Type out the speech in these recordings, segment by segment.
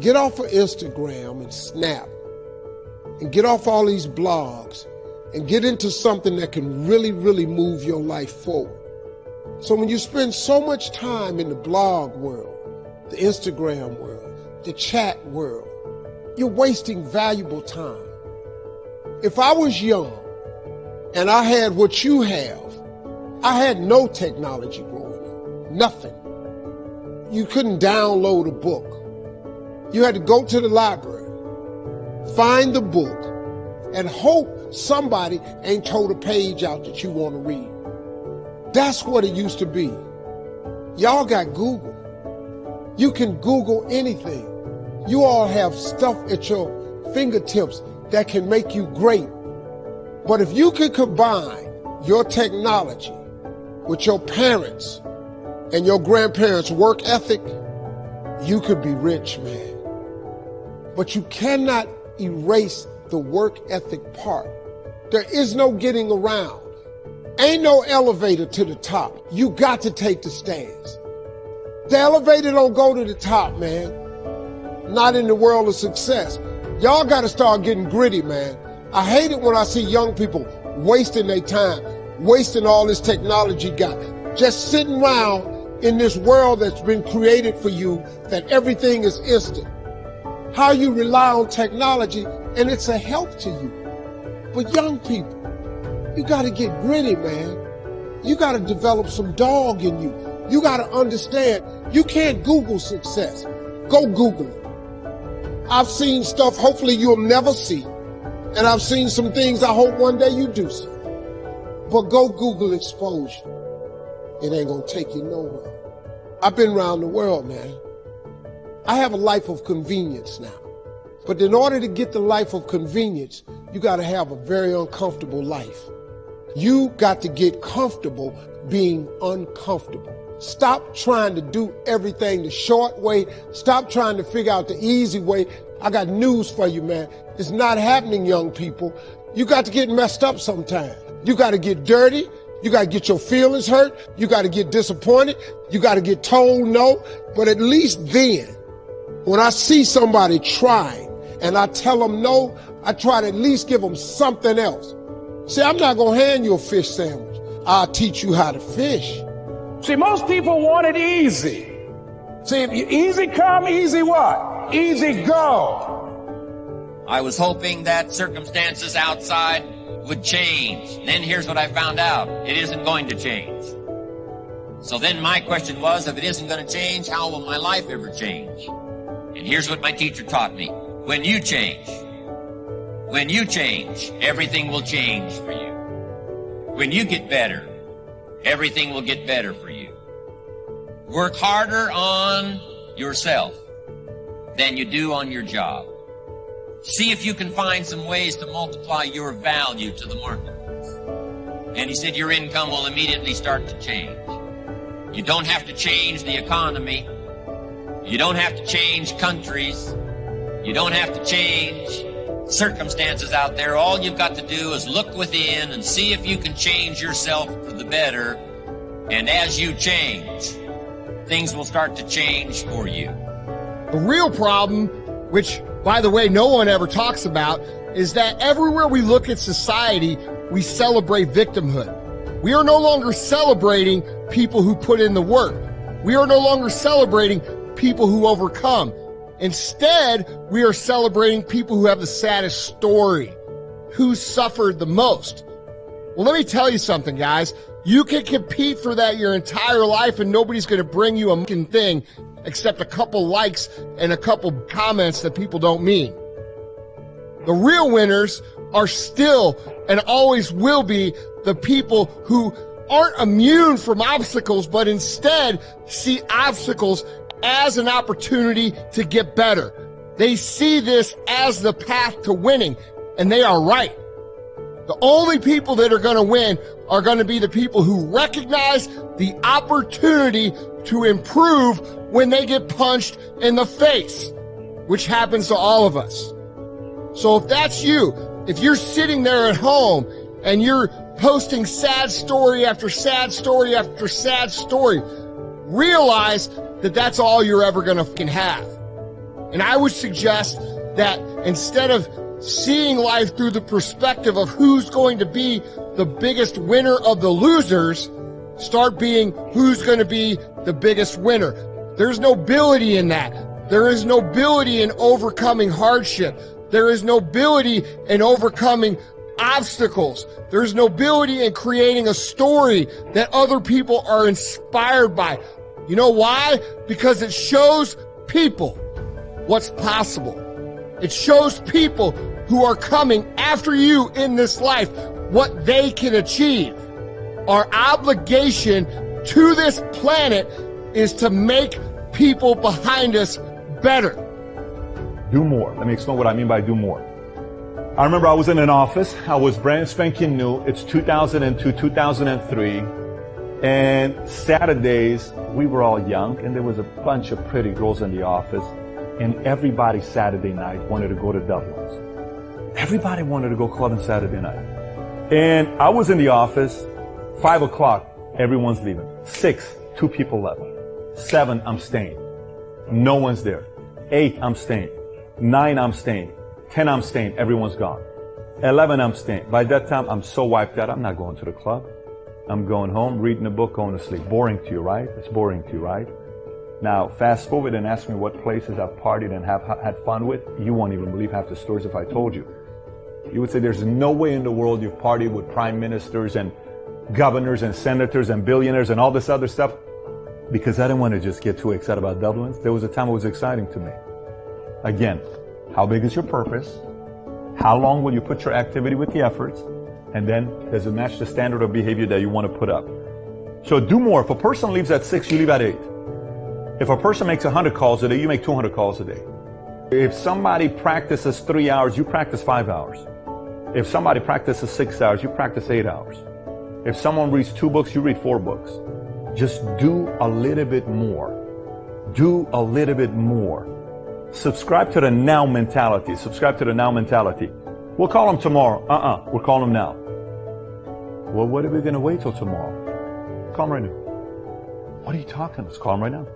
get off of Instagram and Snap and get off all these blogs and get into something that can really, really move your life forward. So when you spend so much time in the blog world, the Instagram world, the chat world, you're wasting valuable time. If I was young and I had what you have, I had no technology growing up, nothing. You couldn't download a book. You had to go to the library, find the book, and hope somebody ain't told a page out that you want to read. That's what it used to be. Y'all got Google. You can Google anything. You all have stuff at your fingertips that can make you great. But if you can combine your technology with your parents and your grandparents' work ethic, you could be rich, man. But you cannot erase the work ethic part. There is no getting around. Ain't no elevator to the top. You got to take the stairs. The elevator don't go to the top, man. Not in the world of success. Y'all got to start getting gritty, man. I hate it when I see young people wasting their time, wasting all this technology got, just sitting around in this world that's been created for you that everything is instant. How you rely on technology and it's a help to you. But young people, you got to get gritty, man. You got to develop some dog in you. You got to understand you can't Google success. Go Google it. I've seen stuff hopefully you'll never see. And I've seen some things I hope one day you do see. But go Google exposure. It ain't gonna take you nowhere. I've been around the world, man. I have a life of convenience now. But in order to get the life of convenience, you gotta have a very uncomfortable life. You got to get comfortable being uncomfortable. Stop trying to do everything the short way. Stop trying to figure out the easy way. I got news for you, man. It's not happening, young people. You got to get messed up sometime. You got to get dirty. You got to get your feelings hurt. You got to get disappointed. You got to get told no. But at least then, when I see somebody trying and I tell them no, I try to at least give them something else. See, I'm not going to hand you a fish sandwich. I'll teach you how to fish. See, most people want it easy. See, if easy come, easy what? Easy go. I was hoping that circumstances outside would change. And Then here's what I found out. It isn't going to change. So then my question was, if it isn't going to change, how will my life ever change? And here's what my teacher taught me. When you change, when you change, everything will change for you. When you get better, everything will get better for you. Work harder on yourself than you do on your job. See if you can find some ways to multiply your value to the marketplace. And he said your income will immediately start to change. You don't have to change the economy. You don't have to change countries. You don't have to change circumstances out there. All you've got to do is look within and see if you can change yourself for the better. And as you change, things will start to change for you. The real problem, which by the way, no one ever talks about is that everywhere we look at society, we celebrate victimhood. We are no longer celebrating people who put in the work. We are no longer celebrating people who overcome. Instead, we are celebrating people who have the saddest story, who suffered the most. Well, let me tell you something, guys. You can compete for that your entire life and nobody's going to bring you a fucking thing except a couple likes and a couple comments that people don't mean. The real winners are still and always will be the people who aren't immune from obstacles, but instead see obstacles as an opportunity to get better. They see this as the path to winning, and they are right. The only people that are going to win are going to be the people who recognize the opportunity to improve when they get punched in the face, which happens to all of us. So if that's you, if you're sitting there at home and you're posting sad story after sad story after sad story, realize that that's all you're ever going to have. And I would suggest that instead of seeing life through the perspective of who's going to be the biggest winner of the losers, start being who's going to be the biggest winner. There's nobility in that. There is nobility in overcoming hardship. There is nobility in overcoming obstacles. There's nobility in creating a story that other people are inspired by. You know why? Because it shows people what's possible. It shows people who are coming after you in this life what they can achieve. Our obligation to this planet is to make people behind us better. Do more. Let me explain what I mean by do more. I remember I was in an office. I was brand spanking new. It's 2002, 2003. And Saturdays, we were all young and there was a bunch of pretty girls in the office. And everybody Saturday night wanted to go to Dublin's. Everybody wanted to go clubbing Saturday night. And I was in the office, five o'clock, everyone's leaving. Six, two people left. Seven, I'm staying. No one's there. Eight, I'm staying. Nine, I'm staying. Ten, I'm staying. Everyone's gone. Eleven, I'm staying. By that time, I'm so wiped out, I'm not going to the club. I'm going home, reading a book, going to sleep. Boring to you, right? It's boring to you, right? Now, fast forward and ask me what places I've partied and have had fun with. You won't even believe half the stories if I told you. You would say there's no way in the world you've partied with prime ministers and governors and senators and billionaires and all this other stuff because I didn't want to just get too excited about Dublin. There was a time it was exciting to me. Again, how big is your purpose? How long will you put your activity with the efforts? And then does it match the standard of behavior that you want to put up? So do more. If a person leaves at six, you leave at eight. If a person makes 100 calls a day, you make 200 calls a day. If somebody practices three hours, you practice five hours. If somebody practices six hours, you practice eight hours. If someone reads two books, you read four books. Just do a little bit more. Do a little bit more. Subscribe to the now mentality. Subscribe to the now mentality. We'll call them tomorrow. Uh-uh. We'll call them now. Well, what are we going to wait till tomorrow? Call them right now. What are you talking? Let's call them right now.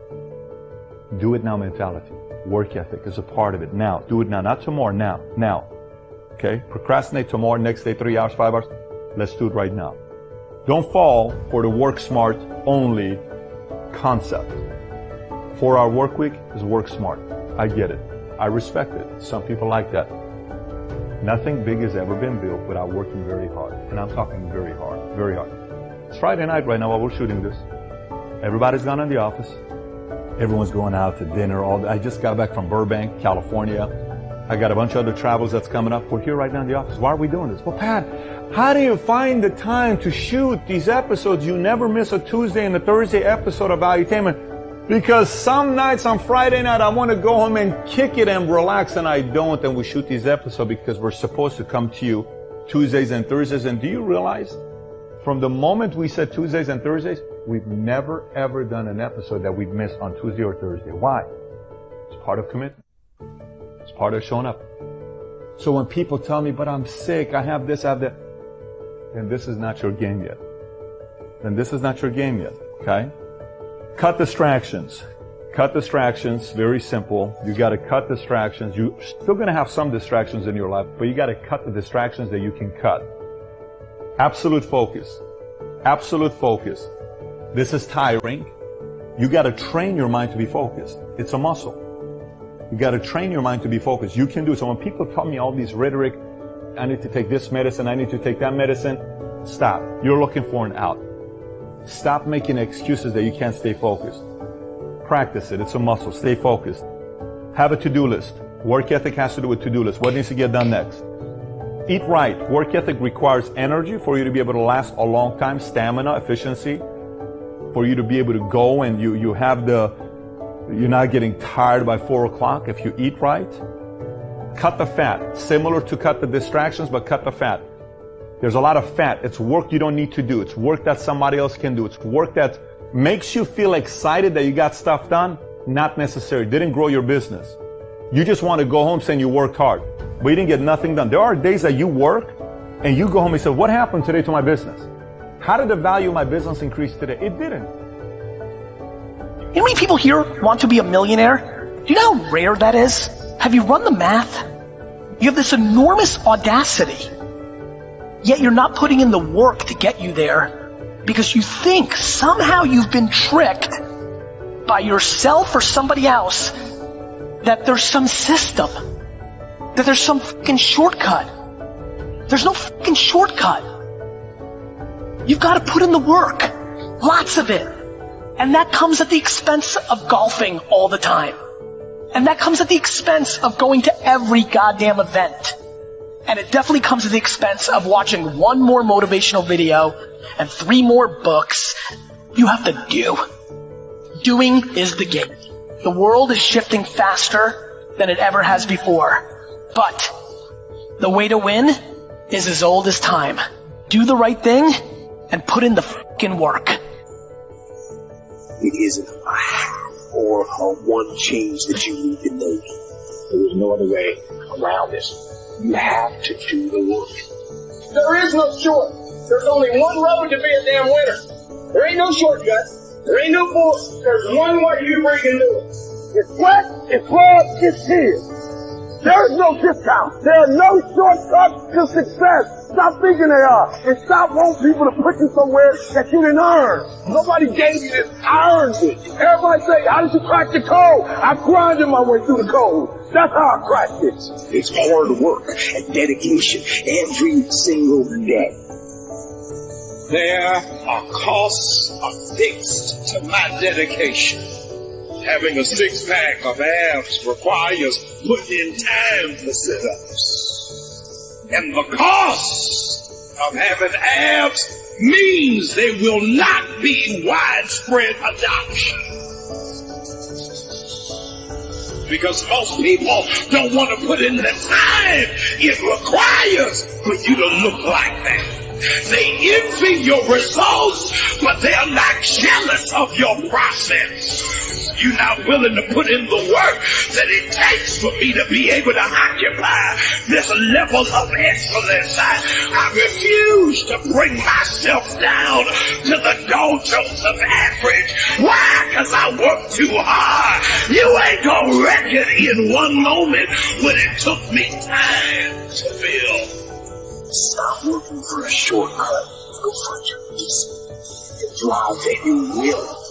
Do it now mentality. Work ethic is a part of it. Now. Do it now. Not tomorrow. Now. Now. Okay? Procrastinate tomorrow, next day, three hours, five hours. Let's do it right now. Don't fall for the work smart only concept. Four hour work week is work smart. I get it. I respect it. Some people like that. Nothing big has ever been built without working very hard. And I'm talking very hard, very hard. It's Friday night right now while we're shooting this. Everybody's gone in the office. Everyone's going out to dinner. All I just got back from Burbank, California. I got a bunch of other travels that's coming up. We're here right now in the office. Why are we doing this? Well, Pat, how do you find the time to shoot these episodes? You never miss a Tuesday and a Thursday episode of Valuetainment. Because some nights on Friday night, I want to go home and kick it and relax, and I don't. And we shoot these episodes because we're supposed to come to you Tuesdays and Thursdays. And do you realize from the moment we said Tuesdays and Thursdays, we've never ever done an episode that we've missed on Tuesday or Thursday. Why? It's part of commitment. It's part of showing up. So when people tell me, but I'm sick, I have this, I have that, then this is not your game yet. Then this is not your game yet. Okay? Cut distractions. Cut distractions, very simple. You gotta cut distractions. You're still gonna have some distractions in your life, but you gotta cut the distractions that you can cut. Absolute focus. Absolute focus. This is tiring. You got to train your mind to be focused. It's a muscle. You got to train your mind to be focused. You can do it. So when people tell me all these rhetoric, I need to take this medicine, I need to take that medicine, stop. You're looking for an out. Stop making excuses that you can't stay focused. Practice it. It's a muscle. Stay focused. Have a to-do list. Work ethic has to do with to-do list. What needs to get done next? Eat right. Work ethic requires energy for you to be able to last a long time, stamina, efficiency, for you to be able to go and you, you have the, you're not getting tired by four o'clock if you eat right. Cut the fat. Similar to cut the distractions, but cut the fat. There's a lot of fat. It's work you don't need to do. It's work that somebody else can do. It's work that makes you feel excited that you got stuff done. Not necessary. Didn't grow your business. You just want to go home saying you worked hard but you didn't get nothing done. There are days that you work and you go home and say, what happened today to my business? How did the value of my business increase today? It didn't. You know how many people here want to be a millionaire? Do you know how rare that is? Have you run the math? You have this enormous audacity, yet you're not putting in the work to get you there because you think somehow you've been tricked by yourself or somebody else that there's some system, that there's some fucking shortcut. There's no fucking shortcut. You've got to put in the work. Lots of it. And that comes at the expense of golfing all the time. And that comes at the expense of going to every goddamn event. And it definitely comes at the expense of watching one more motivational video and three more books. You have to do. Doing is the game. The world is shifting faster than it ever has before. But the way to win is as old as time. Do the right thing and put in the fucking work. It isn't a half or a one change that you need to make. There is no other way around this. You have to do the work. There is no short. There's only one road to be a damn winner. There ain't no shortcut. There ain't no bull. There's one way you freaking do it. It's sweat, it's blood, it's tears. There is no discount. There are no shortcuts to success. Stop thinking they are. And stop wanting people to put you somewhere that you didn't earn. Nobody gave you this. I earned it. Everybody say, how did you crack the code? I grinded my way through the code. That's how I it. It's hard work and dedication every single day. There are costs affixed to my dedication. Having a six pack of abs requires putting in time for sit-ups. And the cost of having abs means they will not be widespread adoption. Because most people don't want to put in the time it requires for you to look like that. They envy your results, but they are not jealous of your process. You're not willing to put in the work that it takes for me to be able to occupy this level of excellence. I, I refuse to bring myself down to the doldrums of average. Why? Because I work too hard. You ain't gonna wreck it in one moment when it took me time to build. Stop looking for a shortcut. Go find your reason. And drive that you will.